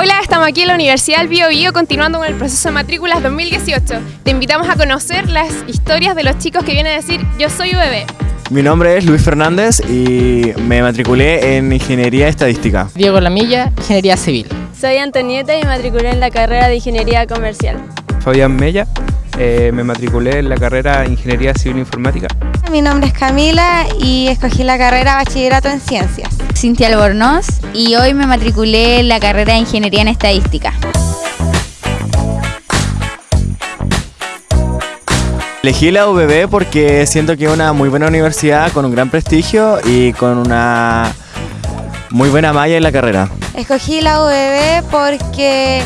Hola, estamos aquí en la Universidad del Bio Bio continuando con el proceso de matrículas 2018. Te invitamos a conocer las historias de los chicos que vienen a decir Yo soy UBB. Mi nombre es Luis Fernández y me matriculé en Ingeniería Estadística. Diego Lamilla, Ingeniería Civil. Soy Antonieta y me matriculé en la carrera de Ingeniería Comercial. Fabián Mella, eh, me matriculé en la carrera de Ingeniería Civil Informática. Mi nombre es Camila y escogí la carrera Bachillerato en Ciencias. Cintia Albornoz y hoy me matriculé en la carrera de Ingeniería en Estadística. Elegí la UBB porque siento que es una muy buena universidad con un gran prestigio y con una muy buena malla en la carrera. Escogí la UBB porque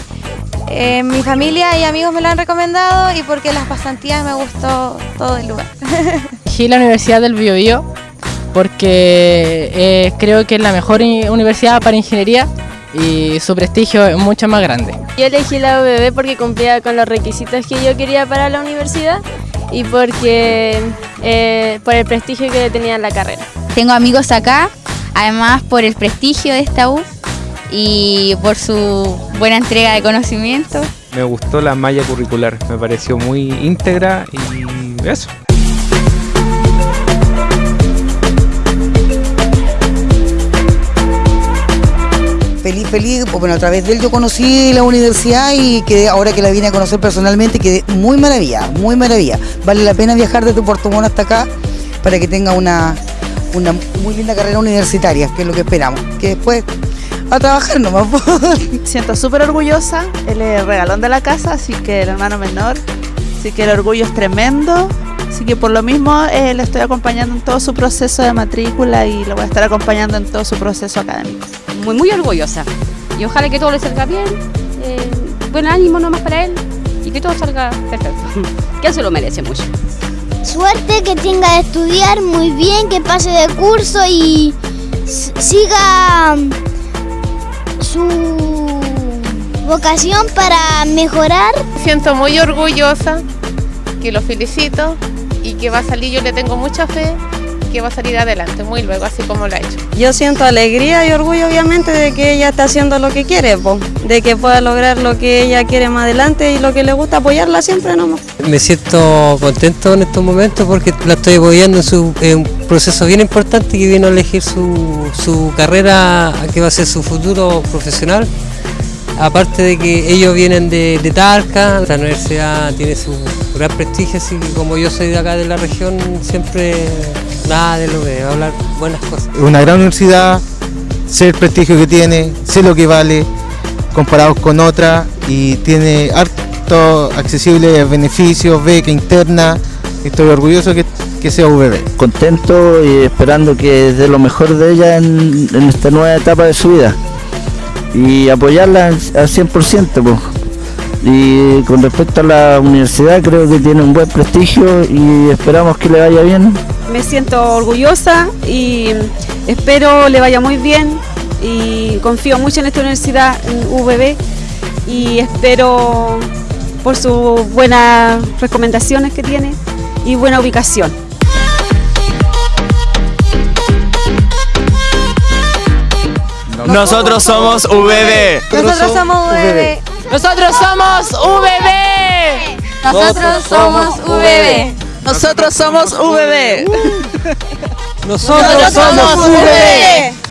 eh, mi familia y amigos me lo han recomendado y porque las pasantías me gustó todo el lugar. Elegí la Universidad del Biobío porque eh, creo que es la mejor universidad para ingeniería y su prestigio es mucho más grande. Yo elegí la UBB porque cumplía con los requisitos que yo quería para la universidad y porque eh, por el prestigio que tenía en la carrera. Tengo amigos acá, además por el prestigio de esta U y por su buena entrega de conocimiento. Me gustó la malla curricular, me pareció muy íntegra y eso. Feliz, feliz, bueno, a través de él yo conocí la universidad y que ahora que la vine a conocer personalmente quedé muy maravilla, muy maravilla. Vale la pena viajar desde Puerto Montt hasta acá para que tenga una, una muy linda carrera universitaria, que es lo que esperamos. Que después a trabajar nomás. Siento súper orgullosa, él es el regalón de la casa, así que el hermano menor, así que el orgullo es tremendo. Así que por lo mismo eh, le estoy acompañando en todo su proceso de matrícula y lo voy a estar acompañando en todo su proceso académico. Muy, muy orgullosa. Y ojalá que todo le salga bien. Eh, buen ánimo nomás para él y que todo salga perfecto. que él se lo merece mucho. Suerte que tenga de estudiar muy bien, que pase de curso y siga su vocación para mejorar. Siento muy orgullosa, que lo felicito y que va a salir, yo le tengo mucha fe, que va a salir adelante muy luego, así como lo ha hecho. Yo siento alegría y orgullo obviamente de que ella está haciendo lo que quiere, po, de que pueda lograr lo que ella quiere más adelante y lo que le gusta apoyarla siempre nomás. Me siento contento en estos momentos porque la estoy apoyando en, su, en un proceso bien importante que vino a elegir su, su carrera, que va a ser su futuro profesional. Aparte de que ellos vienen de, de Talca, la universidad tiene su gran prestigio, así que como yo soy de acá de la región, siempre nada de lo de hablar buenas cosas. Es una gran universidad, sé el prestigio que tiene, sé lo que vale comparados con otra y tiene harto accesibles beneficios, beca interna, estoy orgulloso que, que sea VB. Contento y esperando que dé lo mejor de ella en, en esta nueva etapa de su vida y apoyarla al 100%. Pues. Y con respecto a la universidad creo que tiene un buen prestigio y esperamos que le vaya bien. Me siento orgullosa y espero le vaya muy bien y confío mucho en esta universidad, en UBB y espero por sus buenas recomendaciones que tiene y buena ubicación. Nosotros somos VB. Nosotros somos VB. Nosotros somos VB. Nosotros somos VB. Nosotros somos VB. Nosotros somos VB.